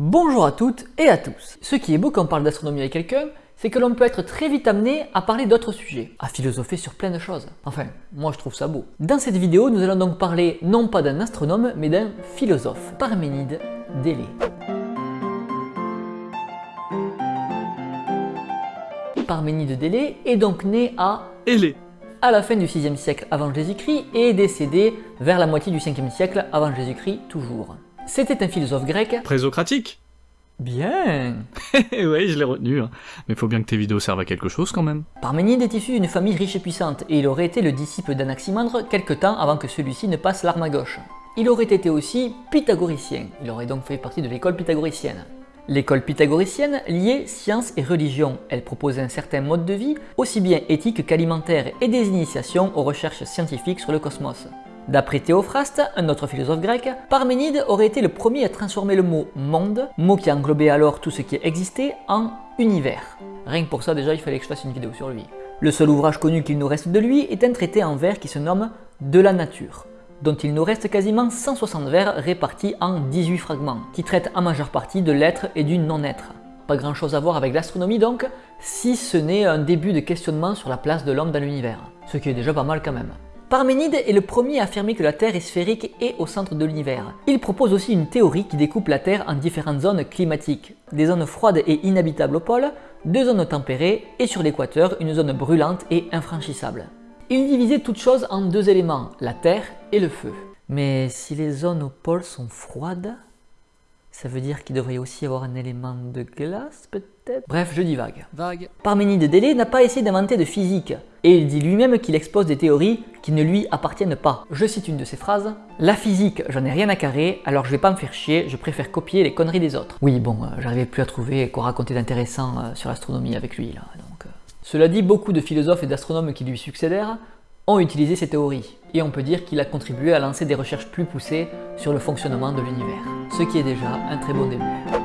Bonjour à toutes et à tous. Ce qui est beau quand on parle d'astronomie avec quelqu'un, c'est que l'on peut être très vite amené à parler d'autres sujets, à philosopher sur plein de choses. Enfin, moi je trouve ça beau. Dans cette vidéo, nous allons donc parler non pas d'un astronome, mais d'un philosophe, Parménide d'Élée. Parménide d'Élée est donc né à Élée. à la fin du 6e siècle avant Jésus-Christ et est décédé vers la moitié du 5e siècle avant Jésus-Christ toujours. C'était un philosophe grec. Présocratique Bien Ouais, je l'ai retenu. hein. Mais faut bien que tes vidéos servent à quelque chose quand même. Parménide est issu d'une famille riche et puissante, et il aurait été le disciple d'Anaximandre quelque temps avant que celui-ci ne passe l'arme à gauche. Il aurait été aussi pythagoricien, il aurait donc fait partie de l'école pythagoricienne. L'école pythagoricienne liait science et religion. Elle proposait un certain mode de vie, aussi bien éthique qu'alimentaire, et des initiations aux recherches scientifiques sur le cosmos. D'après Théophraste, un autre philosophe grec, Parménide aurait été le premier à transformer le mot monde, mot qui englobait alors tout ce qui existait, en univers. Rien que pour ça déjà il fallait que je fasse une vidéo sur lui. Le seul ouvrage connu qu'il nous reste de lui est un traité en vers qui se nomme De la nature, dont il nous reste quasiment 160 vers répartis en 18 fragments, qui traitent en majeure partie de l'être et du non-être. Pas grand chose à voir avec l'astronomie donc, si ce n'est un début de questionnement sur la place de l'homme dans l'univers, ce qui est déjà pas mal quand même. Parménide est le premier à affirmer que la Terre est sphérique et au centre de l'univers. Il propose aussi une théorie qui découpe la Terre en différentes zones climatiques. Des zones froides et inhabitables au pôle, deux zones tempérées et sur l'équateur une zone brûlante et infranchissable. Il divisait toutes choses en deux éléments, la terre et le feu. Mais si les zones au pôle sont froides, ça veut dire qu'il devrait aussi avoir un élément de glace peut-être? Bref, je divague. Vague. Parménide d'Élée n'a pas essayé d'inventer de physique, et il dit lui-même qu'il expose des théories qui ne lui appartiennent pas. Je cite une de ses phrases La physique, j'en ai rien à carrer, alors je vais pas me faire chier, je préfère copier les conneries des autres. Oui, bon, euh, j'arrivais plus à trouver quoi raconter d'intéressant euh, sur l'astronomie avec lui là, donc. euh. Cela dit, beaucoup de philosophes et d'astronomes qui lui succédèrent ont utilisé ces théories, et on peut dire qu'il a contribué à lancer des recherches plus poussées sur le fonctionnement de l'univers, ce qui est déjà un très bon début.